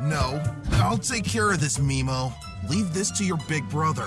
No, I'll take care of this, Mimo. Leave this to your big brother.